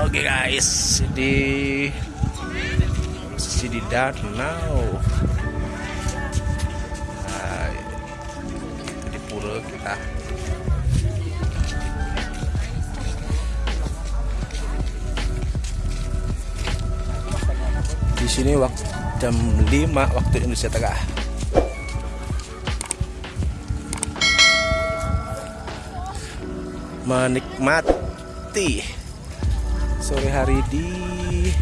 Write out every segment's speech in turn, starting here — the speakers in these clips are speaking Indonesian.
Oke guys, di posisi di danau. Nah, di pura kita. Di sini waktu jam 5 waktu Indonesia Tengah. Menikmati sore hari di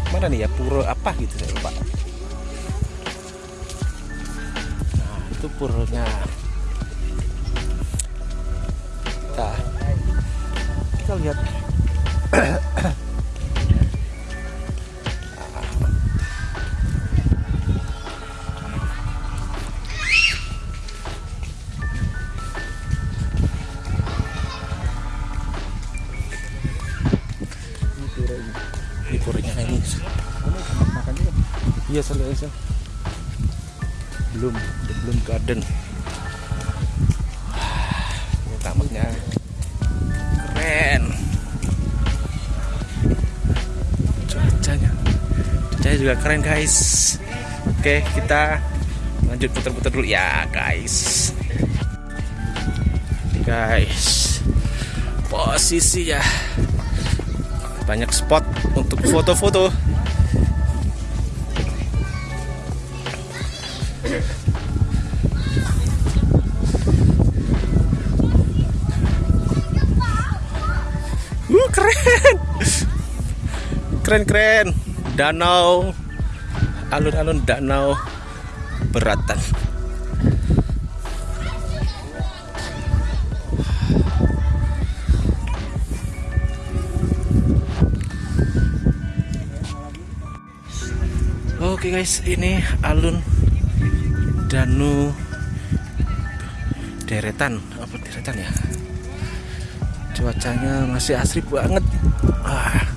mana nih ya? Pura apa gitu saya lupa. Nah itu puranya kita kita lihat garden. Ini tamaknya keren. Cuacanya, cuacanya juga keren guys. Oke kita lanjut putar-putar dulu ya guys. Guys, posisi ya banyak spot untuk foto-foto. Keren keren. Danau alun-alun danau beratan. Oke guys, ini alun Danu deretan apa deretan ya? cuacanya masih asri banget. Ah.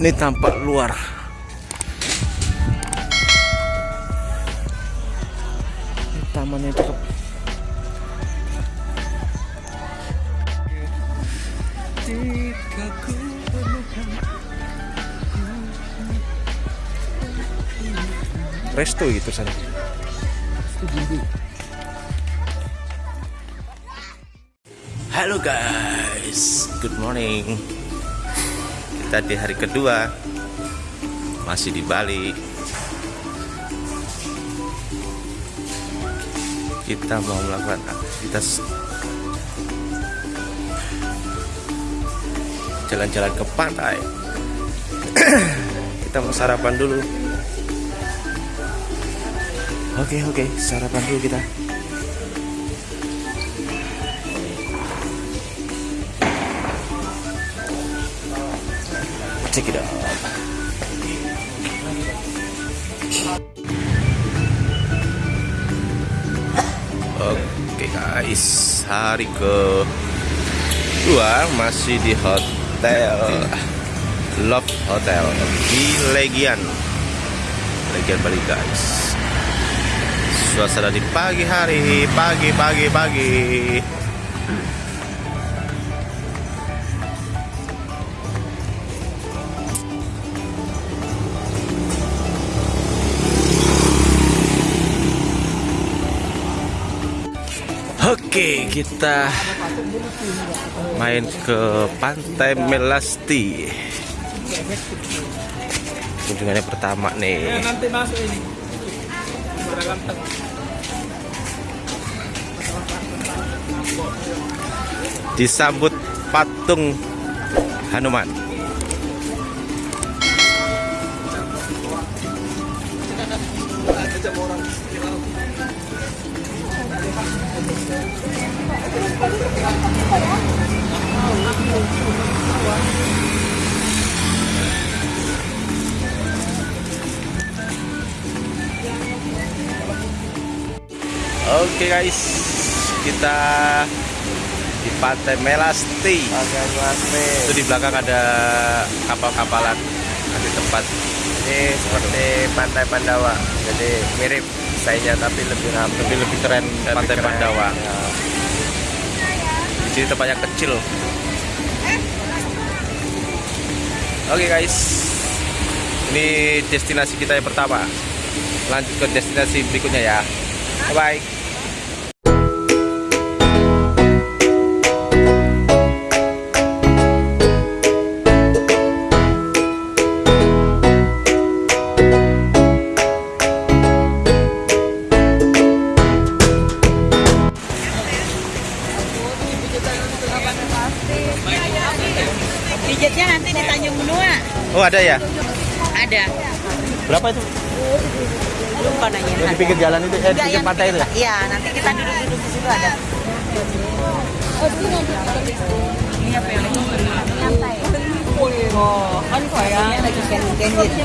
Ini tampak luar. Ini tamannya ku resto gitu sana Halo guys, good morning. Kita di hari kedua masih di Bali. Kita mau melakukan aktivitas jalan-jalan ke pantai. Kita mau sarapan dulu. Oke oke, sarapan dulu kita. Check it out. Oke guys, hari ke dua masih di hotel Love Hotel di Legian, Legian Bali guys. Suasana di pagi hari, pagi pagi pagi. Oke, kita main ke Pantai Melasti. Kunjungannya pertama nih. nanti masuk ini berganteng Disambut patung Hanuman. Oke guys, kita di Pantai Melasti. Pantai Melasti. Itu di belakang ada kapal-kapalan, ada tempat. Ini seperti Pantai Pandawa. Jadi mirip desainnya tapi lebih rapi. Lebih lebih keren Lebih Pantai keren, Pandawa. ya. Di sini tempatnya kecil. Oke guys, ini destinasi kita yang pertama. Lanjut ke destinasi berikutnya ya. Bye bye. Ada ya? Ada. Berapa itu? Lupa nanya. Yang di pinggir jalan itu, eh di pinggir pantai itu ya? Iya, nanti kita duduk-duduk di situ ada. Ini apa yang Oh, kan kayak lagi candid. Oke,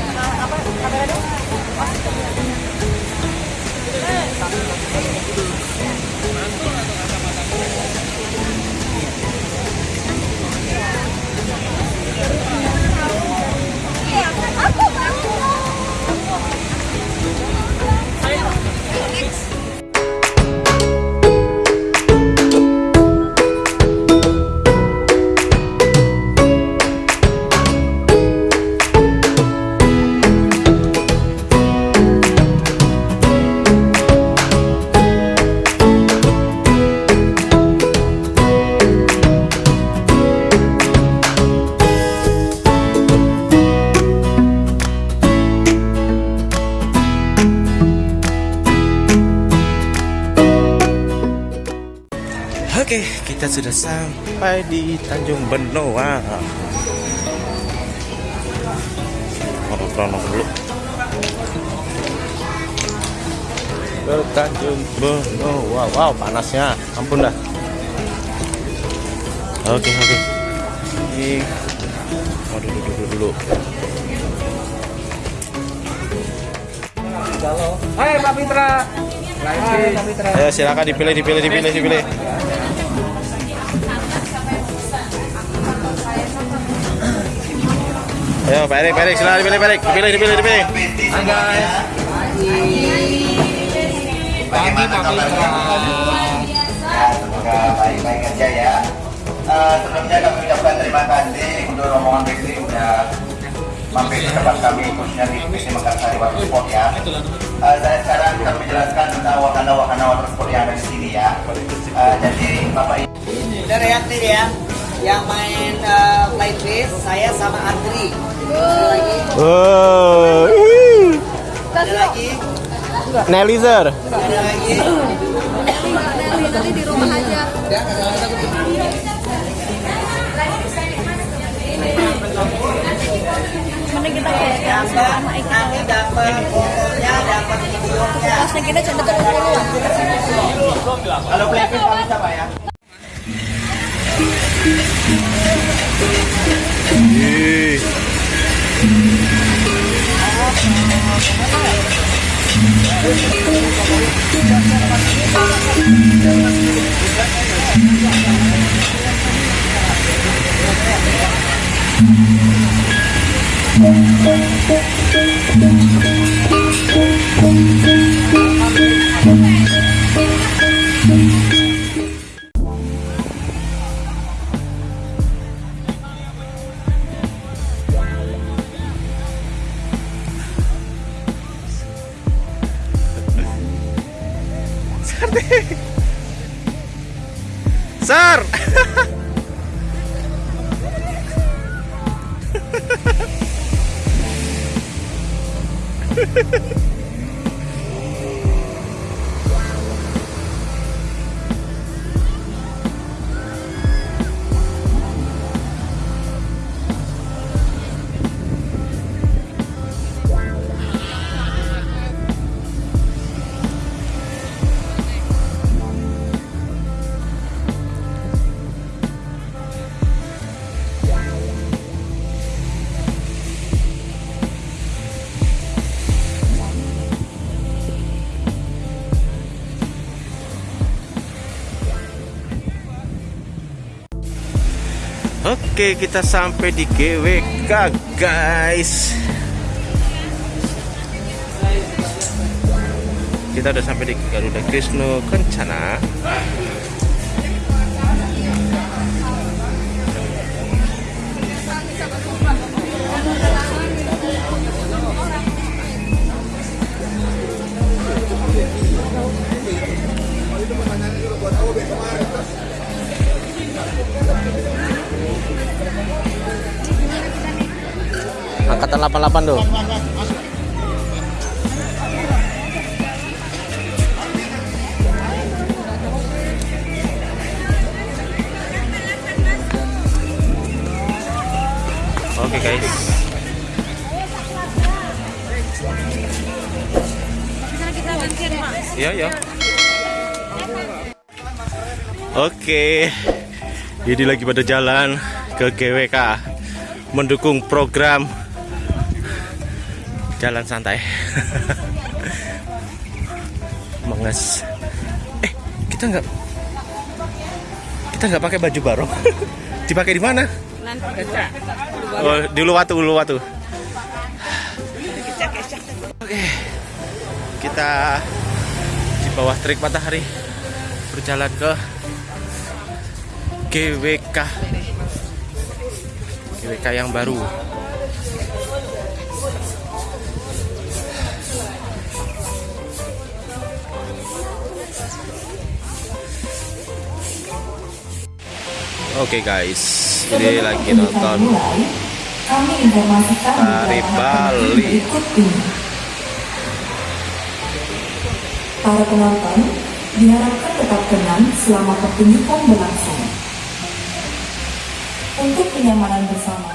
kita sudah sampai di Tanjung Benoa. Nongkrong dulu. Ke Tanjung Benoa. Wow, panasnya. Ampun dah. Oke, oke. Ini mau duduk dulu dulu. Hai Pak Fitra. Hai Pak Fitra. Ayo silakan dipilih, dipilih, dipilih, dipilih. Ayo, Pak Erik, Pak Erik, silakan dipilih, Pak Erik. Dipilih, dipilih, dipilih. Hai guys. Pagi Fitra. Semoga baik-baik aja ya. Eh, sebelumnya kami ucapkan terima kasih untuk rombongan Bekri udah mampir di tempat kami khususnya di PC Mekarsari Water Sport ya. Eh, saya sekarang akan menjelaskan tentang wahana-wahana water sport yang ada di sini ya. Eh, jadi Bapak Ibu Udah reaktif ya. Yang main uh, flight base saya sama Andri. Ada lagi? Oh, Ada lagi? Nelizer. Ada lagi? dapat nanti dapat fotonya dapat videonya kalau playfish kami siapa ya? Ih. Sar. Oke kita sampai di GWK guys Kita udah sampai di Garuda Krishna Kencana Thank you. Angkatan 88 tuh. Oke guys. Iya ya. Oke. Jadi lagi pada jalan ke GWK mendukung program jalan santai. Menges. Eh, kita nggak kita nggak pakai baju barong. Dipakai di mana? Oh, di Uluwatu, Uluwatu. Oke. Kita di bawah terik matahari berjalan ke GWK. GWK yang baru. Oke guys, ini lagi nonton Tari Bali. Para penonton diharapkan tetap tenang selama pertunjukan berlangsung. Untuk kenyamanan bersama,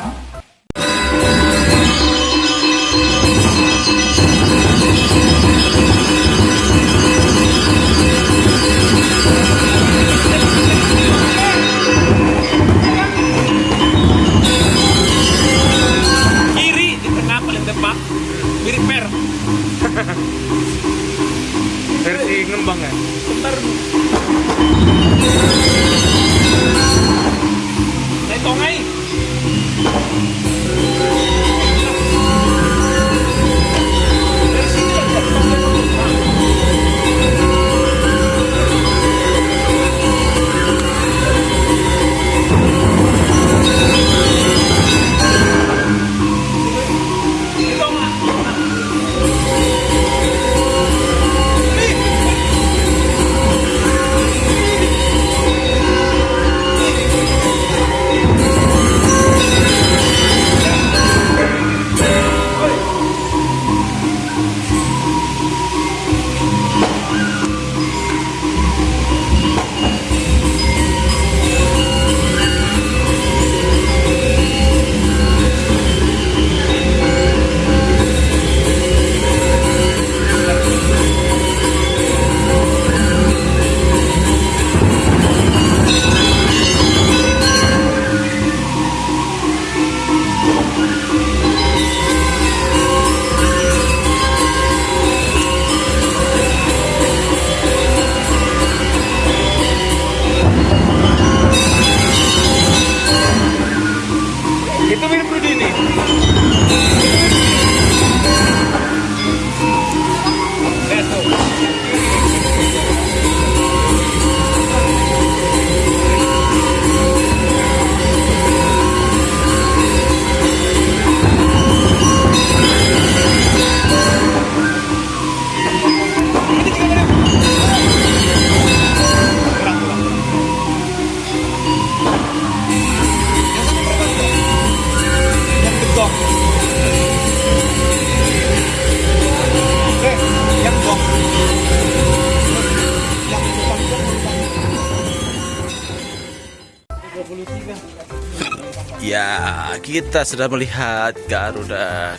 kita sudah melihat Garuda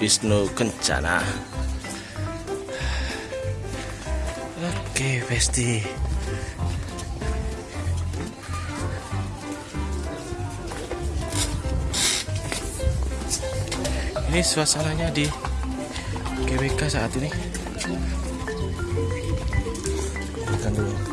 Wisnu Kencana. Oke, Besti. Ini suasananya di GWK saat ini. Makan dulu.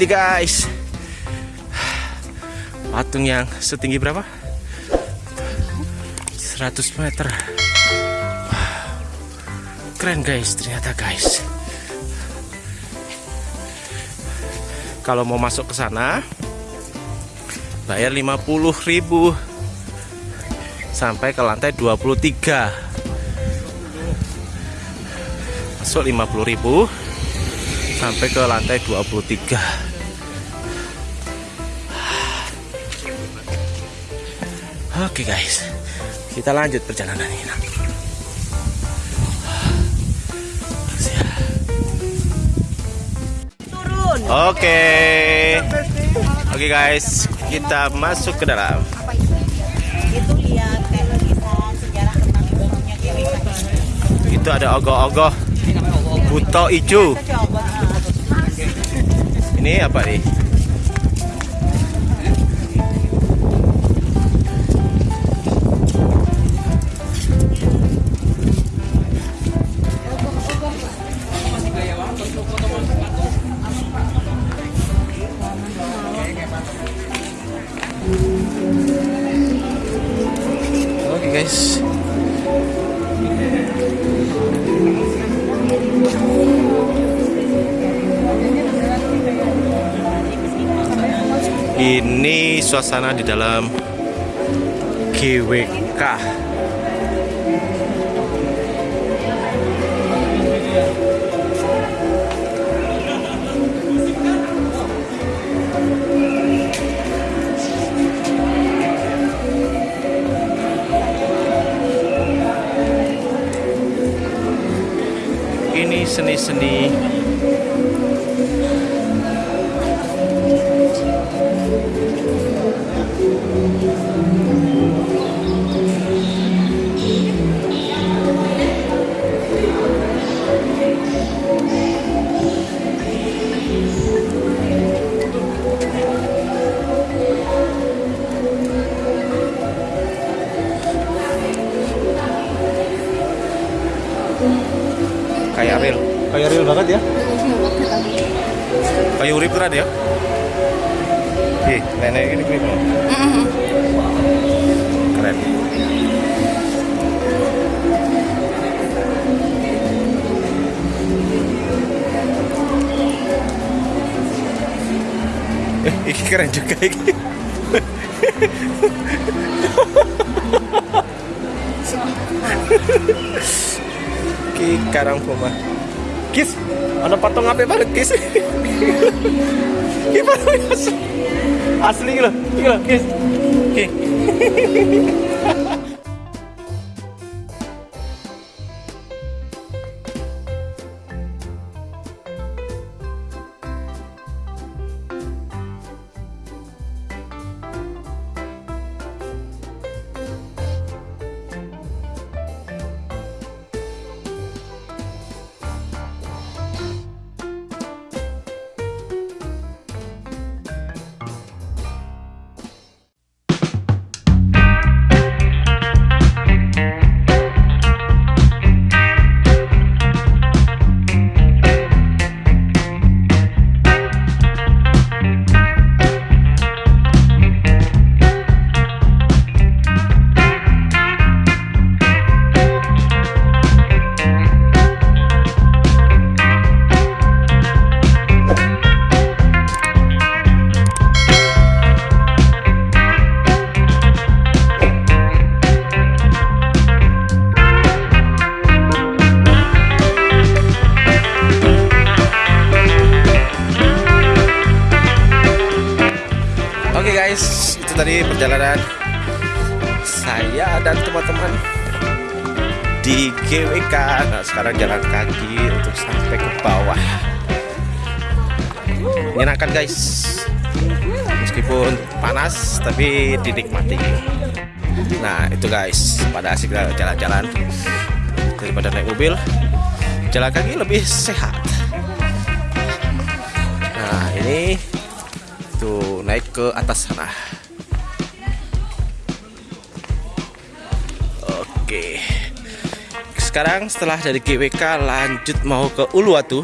Ini guys. Patung yang setinggi berapa? 100 meter. keren guys ternyata guys kalau mau masuk ke sana bayar 50.000 sampai ke lantai 23 masuk 50.000 sampai ke lantai 23 Oke guys, kita lanjut perjalanan ini. Oke. Oke guys, kita masuk ke dalam. itu lihat sejarah ada ogoh-ogoh buto ijo. Ini apa nih? Suasana di dalam GWK. Ini seni-seni kayak real banget ya. Kayak urip berat ya? Ih, nenek ini keren keren. Eh ini keren juga ini. Ki karang puma. Kis, ada patung apa banget kis? Ki patung asli. Asli gitu, kis. Ki. Oke GWK. Nah, sekarang jalan kaki untuk sampai ke bawah. Menyenangkan guys. Meskipun panas tapi dinikmati. Nah, itu guys, pada asik jalan-jalan daripada naik mobil. Jalan kaki lebih sehat. Nah, ini tuh naik ke atas sana oke sekarang setelah dari GWK lanjut mau ke Uluwatu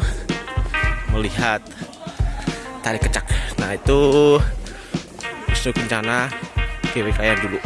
melihat tari kecak. Nah itu Wisnu Kencana GWK yang dulu